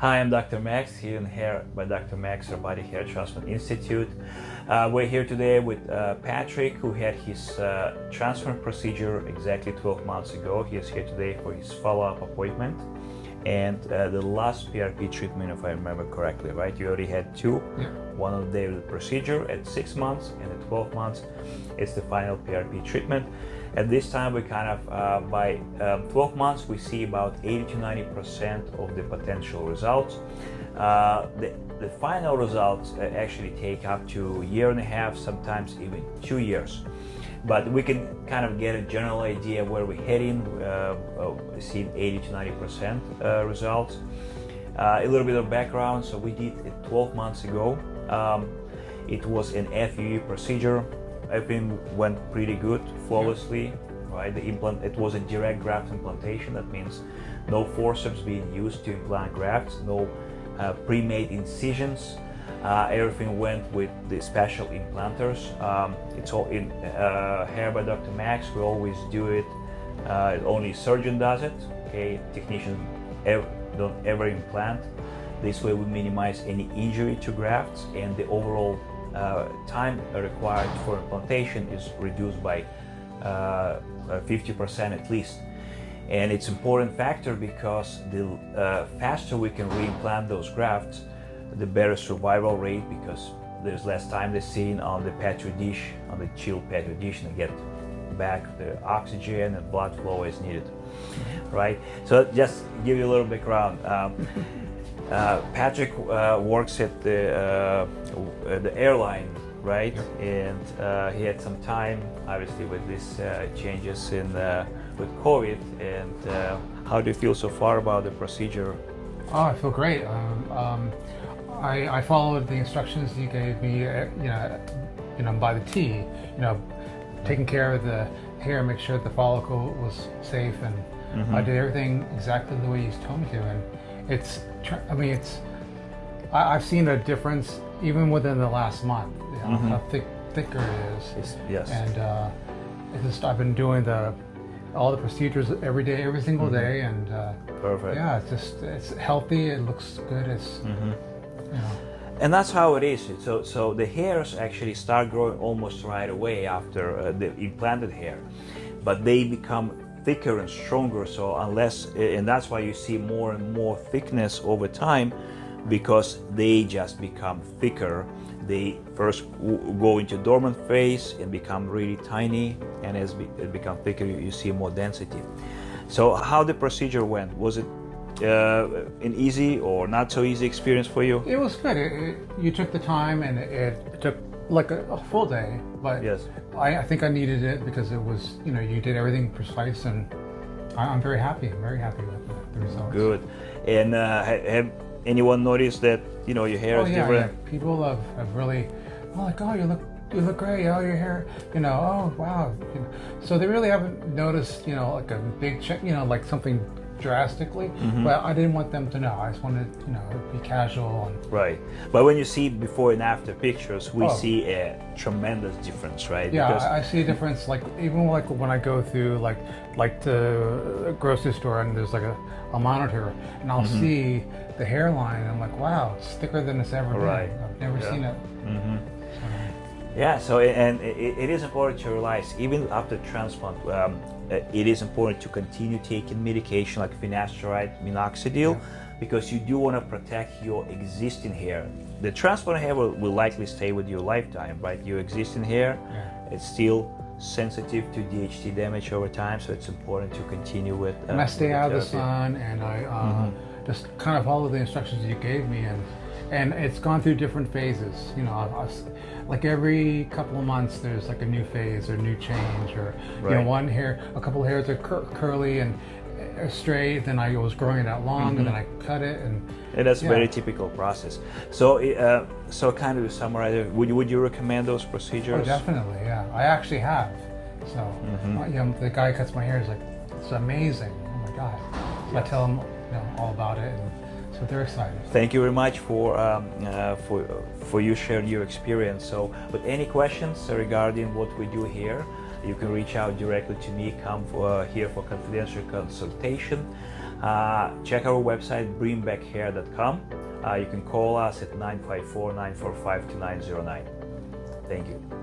Hi, I'm Dr. Max, here in Hair by Dr. Max Robotic Hair Transplant Institute. Uh, we're here today with uh, Patrick, who had his uh, transplant procedure exactly 12 months ago. He is here today for his follow-up appointment. And uh, the last PRP treatment, if I remember correctly, right? You already had two. Yeah. One of the procedure at six months and at 12 months. It's the final PRP treatment. At this time, we kind of, uh, by um, 12 months, we see about 80 to 90% of the potential results. Uh, the, the final results uh, actually take up to a year and a half, sometimes even two years. But we can kind of get a general idea where we're heading, uh, uh, seeing 80 to 90% uh, results. Uh, a little bit of background, so we did it 12 months ago. Um, it was an FUE procedure. Everything went pretty good, flawlessly, right? The implant, it was a direct graft implantation. That means no forceps being used to implant grafts, no uh, pre-made incisions. Uh, everything went with the special implanters. Um, it's all in uh, hair by Dr. Max. We always do it. Uh, only surgeon does it. Okay, technicians don't ever implant. This way we minimize any injury to grafts and the overall uh, time required for implantation is reduced by 50% uh, at least. And it's important factor because the uh, faster we can reimplant those grafts, the better survival rate because there's less time they're seen on the petri dish, on the chilled petri dish and get back the oxygen and blood flow as needed, right? So just give you a little background. Um, uh, Patrick uh, works at the, uh, the airline, right? Yep. And uh, he had some time, obviously, with these uh, changes in with COVID. And how do you feel so far about the procedure? Oh, I feel great. Um, um, I, I, followed the instructions you gave me, you know, you know, by the T. You know, taking care of the hair, make sure the follicle was safe, and mm -hmm. I did everything exactly the way you told me to. And it's, I mean, it's, I, have seen a difference even within the last month, you know, mm -hmm. how thick, thicker it is. It's, yes. And uh, it's just, I've been doing the, all the procedures every day, every single mm -hmm. day, and uh, perfect. Yeah, it's just it's healthy. It looks good. It's mm-hmm. you And that's how it is. So, so the hairs actually start growing almost right away after uh, the implanted hair, but they become thicker and stronger so unless and that's why you see more and more thickness over time because they just become thicker. They first go into dormant phase and become really tiny and as it becomes thicker you see more density. So how the procedure went? Was it uh, an easy or not so easy experience for you it was good it, it, you took the time and it, it took like a, a, full day, but yes. I, I, think I needed it because it was, you know, you did everything precise and I, am very happy. I'm very happy with the, the results. Good. And uh, have anyone noticed that, you know, your hair oh, is yeah, different? Yeah. People have, have really, oh, like, oh, you look you look great, oh, your hair, you know, oh, wow. So they really haven't noticed, you know, like a big check, you know, like something drastically, mm -hmm. but I didn't want them to know. I just wanted, you know, be casual. And, right. But when you see before and after pictures, we oh. see a tremendous difference, right? Yeah, because I see a difference. Like even like when I go through like like the grocery store and there's like a, a monitor, and I'll mm -hmm. see the hairline. And I'm like, wow, it's thicker than it's ever been. Right. I've never yeah. seen it. Mm -hmm. Yeah, so and it, it is important to realize even after transplant, um, it is important to continue taking medication like finasteride, minoxidil, yeah. because you do want to protect your existing hair. The transplant hair will, will, likely stay with you lifetime, right? Your existing hair, yeah. it's still sensitive to DHT damage over time, so it's important to continue with. Uh, and I stay out of the sun, and I uh, mm -hmm. just kind of follow the instructions you gave me, and and it's gone through different phases. You know, I, I, like every couple of months, there's like a new phase or new change, or right. you know, one hair, a couple of hairs are cur curly and uh, straight. Then I was growing it out long, mm -hmm. and then mm-hmm. I cut it, and and that's yeah. a very typical process. So, uh, so kind of to summarize, would you would you recommend those procedures? Oh, definitely, yeah. I actually have. So, mm -hmm. you know, the guy cuts my hair. He's like, it's amazing. Oh my god. Yes. I tell him, you know, all about it. And, so they're excited. Thank you very much for um, uh, for for you sharing your experience. So, with any questions regarding what we do here, you can reach out directly to me. Come for, uh, here for confidential consultation. Uh, check our website bringbackhair.com. Uh, you can call us at 954 945 2909. Thank you.